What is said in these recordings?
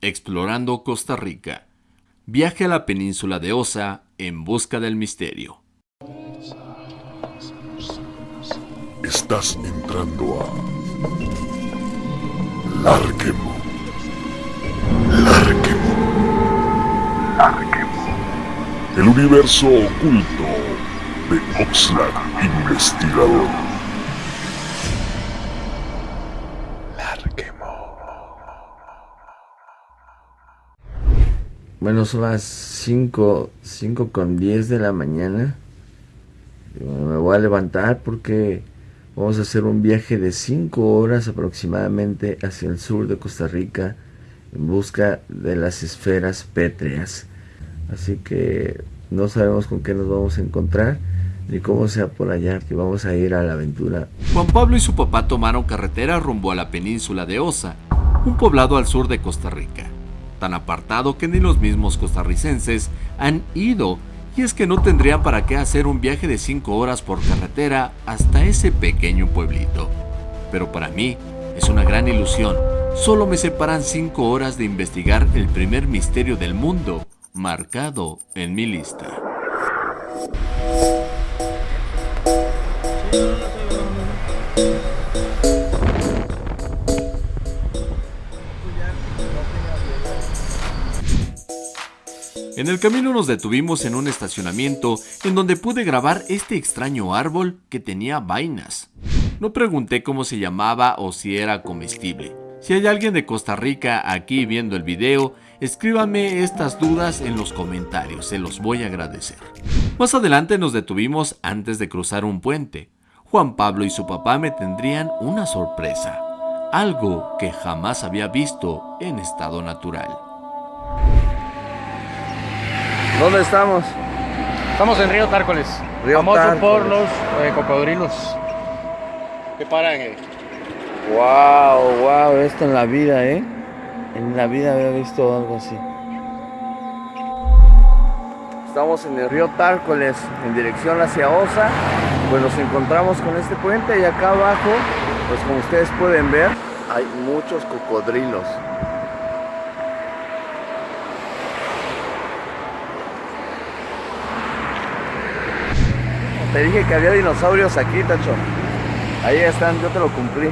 explorando Costa Rica. Viaje a la península de Osa en busca del misterio. Estás entrando a Larquemo. Larquemo. Larquemo. El universo oculto de Oxlack Investigador. Bueno, son las 5, 5 con 10 de la mañana. Me voy a levantar porque vamos a hacer un viaje de 5 horas aproximadamente hacia el sur de Costa Rica en busca de las esferas pétreas. Así que no sabemos con qué nos vamos a encontrar ni cómo sea por allá que vamos a ir a la aventura. Juan Pablo y su papá tomaron carretera rumbo a la península de Osa, un poblado al sur de Costa Rica, tan apartado que ni los mismos costarricenses han ido y es que no tendrían para qué hacer un viaje de 5 horas por carretera hasta ese pequeño pueblito. Pero para mí es una gran ilusión, solo me separan 5 horas de investigar el primer misterio del mundo, marcado en mi lista. En el camino nos detuvimos en un estacionamiento en donde pude grabar este extraño árbol que tenía vainas. No pregunté cómo se llamaba o si era comestible. Si hay alguien de Costa Rica aquí viendo el video, escríbanme estas dudas en los comentarios, se los voy a agradecer. Más adelante nos detuvimos antes de cruzar un puente. Juan Pablo y su papá me tendrían una sorpresa, algo que jamás había visto en estado natural. ¿Dónde estamos? Estamos en Río Tárcoles, Río famoso Tárcoles. por los eh, cocodrilos que paran. eh. Wow, wow, esto en la vida, ¿eh? En la vida había visto algo así. Estamos en el río Tárcoles, en dirección hacia Osa. Pues nos encontramos con este puente y acá abajo, pues como ustedes pueden ver, hay muchos cocodrilos. Te dije que había dinosaurios aquí, Tacho. Ahí están, yo te lo cumplí.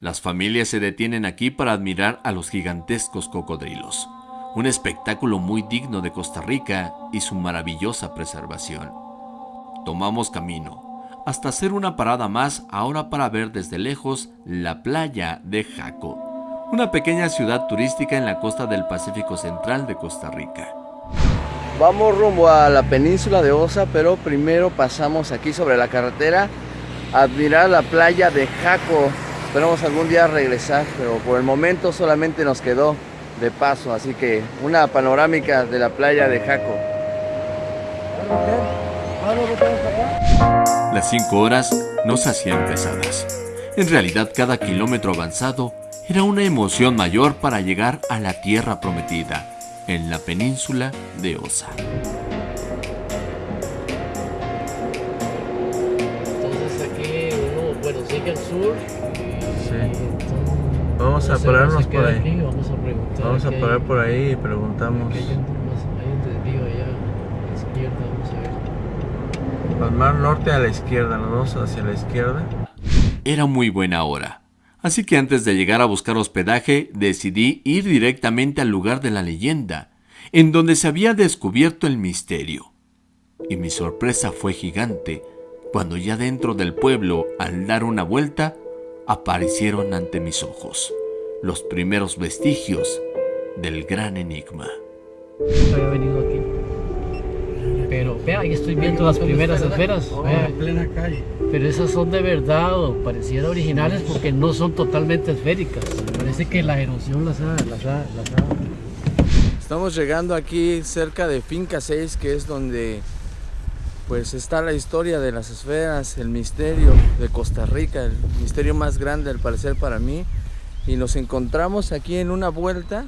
Las familias se detienen aquí para admirar a los gigantescos cocodrilos, un espectáculo muy digno de Costa Rica y su maravillosa preservación. Tomamos camino, hasta hacer una parada más ahora para ver desde lejos la playa de Jaco, una pequeña ciudad turística en la costa del Pacífico Central de Costa Rica. Vamos rumbo a la península de Osa, pero primero pasamos aquí sobre la carretera a admirar la playa de Jaco. Esperamos algún día regresar, pero por el momento solamente nos quedó de paso, así que una panorámica de la playa de Jaco. Las cinco horas no se hacían pesadas. En realidad cada kilómetro avanzado era una emoción mayor para llegar a la tierra prometida, en la península de Osa. Entonces aquí uno, bueno, sigue al sur. Vamos a no sé, pararnos no se por ahí. aquí, Vamos a preguntar. Vamos a aquí hay- parar por ahí y preguntamos. hay un desvío allá a la izquierda, vamos a ver. Al mar norte a la izquierda, nos vamos hacia la izquierda. Era muy buena hora, así que antes de llegar a buscar hospedaje decidí ir directamente al lugar de la leyenda, en donde se había descubierto el misterio. Y mi sorpresa fue gigante cuando ya dentro del pueblo, al dar una vuelta, aparecieron ante mis ojos los primeros vestigios del gran enigma. Había venido aquí. Pero vea, ahí estoy viendo las primeras esferas. vea. en plena calle. Pero esas son de verdad o pareciera originales porque no son totalmente esféricas. Parece que la erosión las ha, las ha, las ha Estamos llegando aquí cerca de Finca 6, que es donde pues está la historia de las esferas, el misterio de Costa Rica, el misterio más grande al parecer para mí. Y nos encontramos aquí en una vuelta,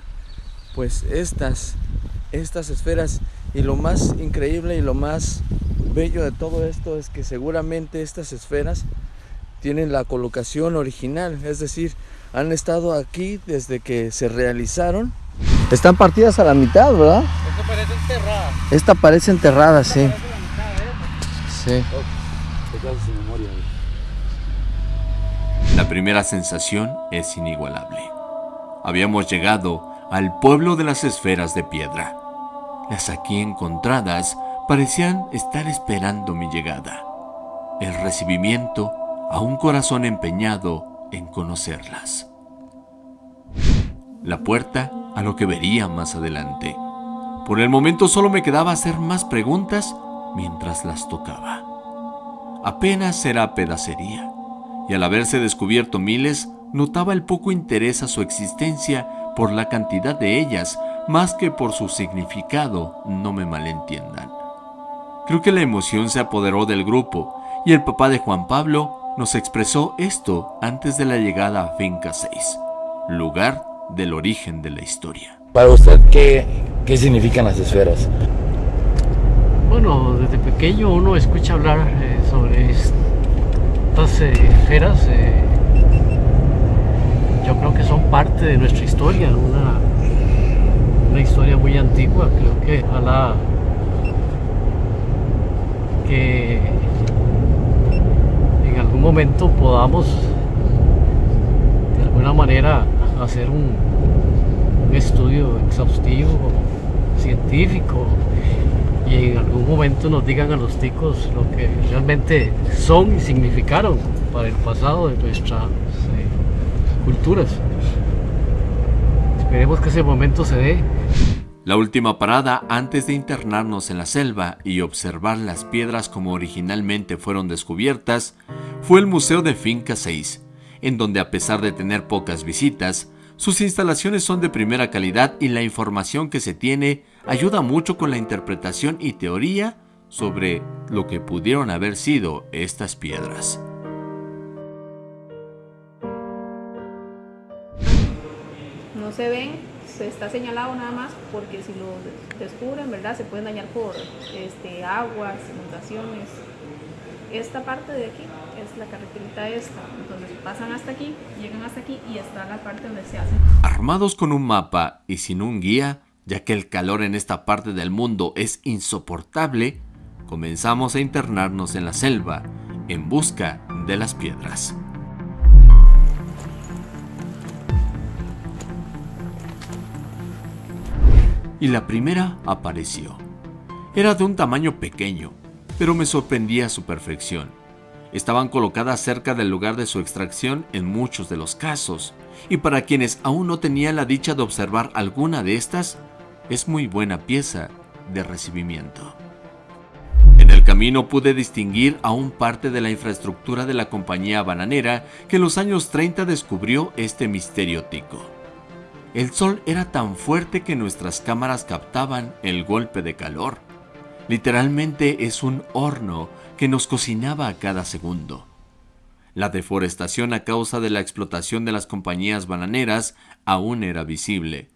pues estas, estas esferas. Y lo más increíble y lo más bello de todo esto es que seguramente estas esferas tienen la colocación original, es decir, han estado aquí desde que se realizaron. Están partidas a la mitad, ¿verdad? Esta parece enterrada. Esta parece enterrada, sí. Sí. La primera sensación es inigualable. Habíamos llegado al pueblo de las esferas de piedra. Las aquí encontradas parecían estar esperando mi llegada. El recibimiento a un corazón empeñado en conocerlas. La puerta a lo que vería más adelante. Por el momento solo me quedaba hacer más preguntas mientras las tocaba. Apenas era pedacería, y al haberse descubierto miles, notaba el poco interés a su existencia por la cantidad de ellas, más que por su significado, no me malentiendan. Creo que la emoción se apoderó del grupo, y el papá de Juan Pablo nos expresó esto antes de la llegada a Finca 6, lugar del origen de la historia. Para usted, ¿qué, qué significan las esferas? Bueno, desde pequeño uno escucha hablar eh, sobre estas eh, esferas. eh, yo creo que son parte de nuestra historia, una, una historia muy antigua. Creo que ojalá que en algún momento podamos de alguna manera hacer un, estudio exhaustivo, científico, y en algún momento nos digan a los ticos lo que realmente son y significaron para el pasado de nuestras eh, culturas. Esperemos que ese momento se dé. La última parada antes de internarnos en la selva y observar las piedras como originalmente fueron descubiertas fue el Museo de Finca 6, en donde a pesar de tener pocas visitas, sus instalaciones son de primera calidad y la información que se tiene ayuda mucho con la interpretación y teoría sobre lo que pudieron haber sido estas piedras. no se ven, se está señalado nada más porque si lo descubren, ¿verdad? Se pueden dañar por este, aguas, inundaciones. Esta parte de aquí es la carreterita esta, entonces pasan hasta aquí, llegan hasta aquí y está la parte donde se hacen. Armados con un mapa y sin un guía, ya que el calor en esta parte del mundo es insoportable, comenzamos a internarnos en la selva en busca de las piedras. Y la primera apareció. Era de un tamaño pequeño, pero me sorprendía su perfección. Estaban colocadas cerca del lugar de su extracción en muchos de los casos, y para quienes aún no tenían la dicha de observar alguna de estas, es muy buena pieza de recibimiento. En el camino pude distinguir aún parte de la infraestructura de la compañía bananera que en los años 30 descubrió este misterio tico. El sol era tan fuerte que nuestras cámaras captaban el golpe de calor. Literalmente es un horno que nos cocinaba a cada segundo. La deforestación a causa de la explotación de las compañías bananeras aún era visible.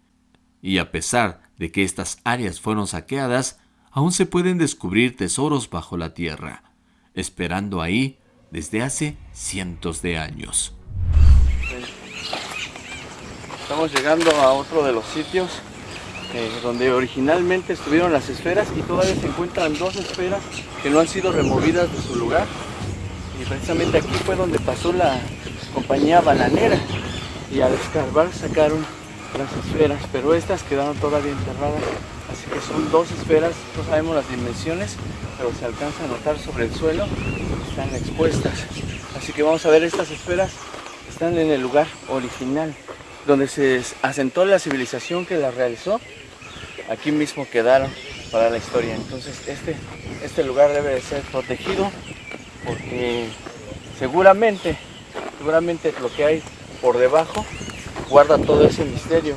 Y a pesar de que estas áreas fueron saqueadas, aún se pueden descubrir tesoros bajo la tierra, esperando ahí desde hace cientos de años. Estamos llegando a otro de los sitios eh, donde originalmente estuvieron las esferas y todavía se encuentran dos esferas que no han sido removidas de su lugar. Y precisamente aquí fue donde pasó la compañía bananera y al escarbar sacaron las esferas, pero estas quedaron todavía enterradas. Así que son dos esferas, no sabemos las dimensiones, pero se alcanza a notar sobre el suelo, están expuestas. Así que vamos a ver estas esferas, están en el lugar original donde se asentó la civilización que las realizó, aquí mismo quedaron para la historia. Entonces este, este lugar debe de ser protegido porque seguramente, seguramente lo que hay por debajo guarda todo ese misterio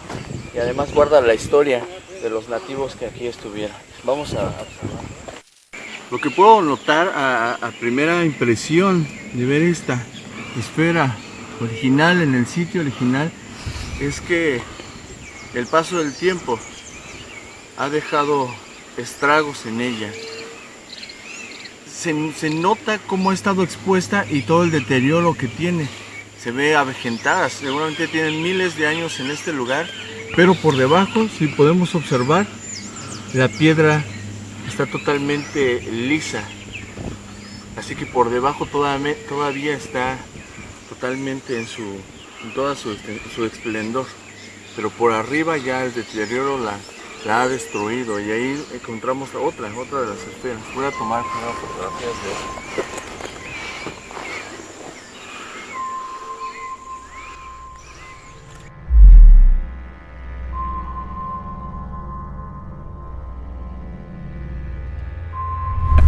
y además guarda la historia de los nativos que aquí estuvieron. Vamos a observar. Lo que puedo notar a primera impresión de ver esta esfera original en el sitio original es que el paso del tiempo ha dejado estragos en ella. Se, nota cómo ha estado expuesta y todo el deterioro que tiene. se ve avejentada, seguramente tienen miles de años en este lugar, pero por debajo, si podemos observar, la piedra está totalmente lisa, así que por debajo todavía está totalmente en su en toda su, su esplendor pero por arriba ya el deterioro la, ha destruido y ahí encontramos otra, otra de las esferas. Voy a tomar una fotografía de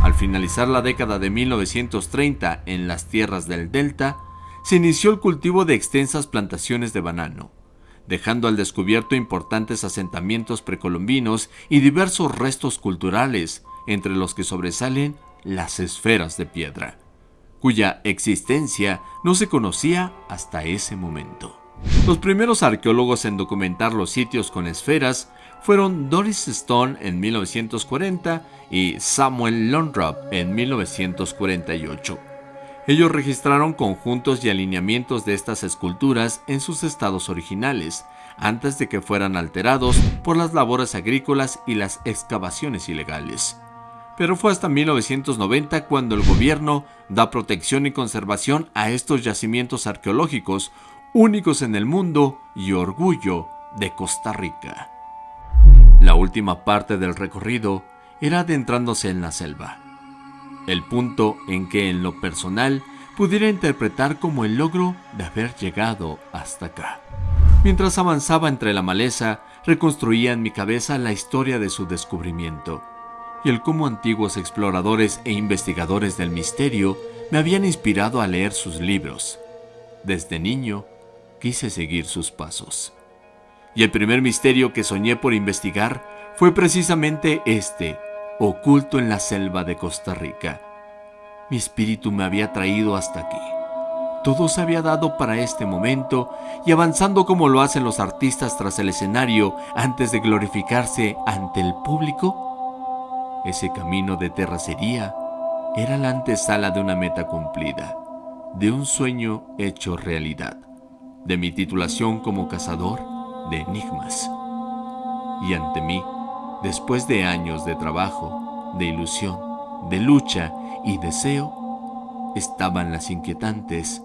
Al finalizar la década de 1930 en las tierras del Delta, se inició el cultivo de extensas plantaciones de banano dejando al descubierto importantes asentamientos precolombinos y diversos restos culturales, entre los que sobresalen las esferas de piedra, cuya existencia no se conocía hasta ese momento. Los primeros arqueólogos en documentar los sitios con esferas fueron Doris Stone en 1940 y Samuel Londrop en 1948. Ellos registraron conjuntos y alineamientos de estas esculturas en sus estados originales, antes de que fueran alterados por las labores agrícolas y las excavaciones ilegales. Pero fue hasta 1990 cuando el gobierno da protección y conservación a estos yacimientos arqueológicos, únicos en el mundo y orgullo de Costa Rica. La última parte del recorrido era adentrándose en la selva el punto en que en lo personal pudiera interpretar como el logro de haber llegado hasta acá. Mientras avanzaba entre la maleza, reconstruía en mi cabeza la historia de su descubrimiento y el cómo antiguos exploradores e investigadores del misterio me habían inspirado a leer sus libros. Desde niño quise seguir sus pasos. Y el primer misterio que soñé por investigar fue precisamente este, oculto en la selva de Costa Rica. Mi espíritu me había traído hasta aquí. Todo se había dado para este momento y avanzando como lo hacen los artistas tras el escenario antes de glorificarse ante el público, ese camino de terracería era la antesala de una meta cumplida, de un sueño hecho realidad, de mi titulación como cazador de enigmas. Y ante mí, Después de años de trabajo, de ilusión, de lucha y deseo, estaban las inquietantes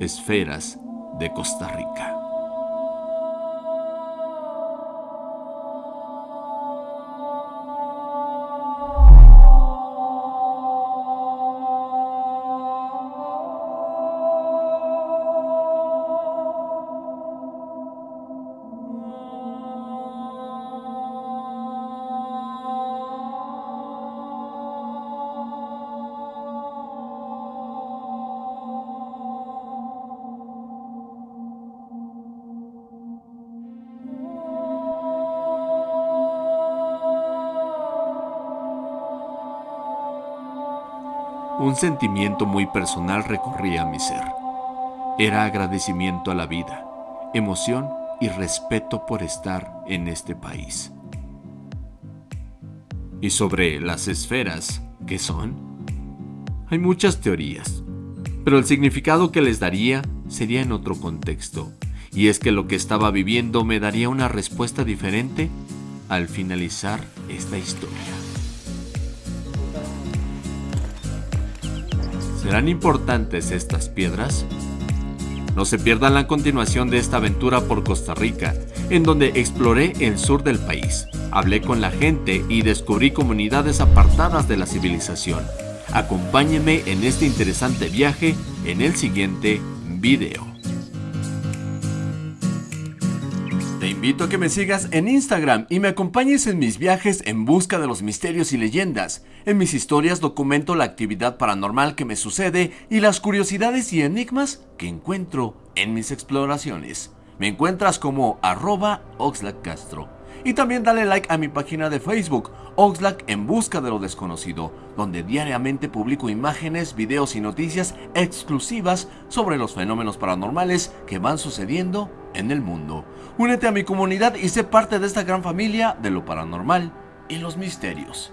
esferas de Costa Rica. Un sentimiento muy personal recorría mi ser. Era agradecimiento a la vida, emoción y respeto por estar en este país. Y sobre las esferas, ¿qué son? Hay muchas teorías, pero el significado que les daría sería en otro contexto, y es que lo que estaba viviendo me daría una respuesta diferente al finalizar esta historia. ¿Serán importantes estas piedras? No se pierdan la continuación de esta aventura por Costa Rica, en donde exploré el sur del país, hablé con la gente y descubrí comunidades apartadas de la civilización. Acompáñenme en este interesante viaje en el siguiente video. Invito a que me sigas en Instagram y me acompañes en mis viajes en busca de los misterios y leyendas. En mis historias documento la actividad paranormal que me sucede y las curiosidades y enigmas que encuentro en mis exploraciones. Me encuentras como arroba Castro. Y también dale like a mi página de Facebook, Oxlack en busca de lo desconocido, donde diariamente publico imágenes, videos y noticias exclusivas sobre los fenómenos paranormales que van sucediendo en el mundo. Únete a mi comunidad y sé parte de esta gran familia de lo paranormal y los misterios.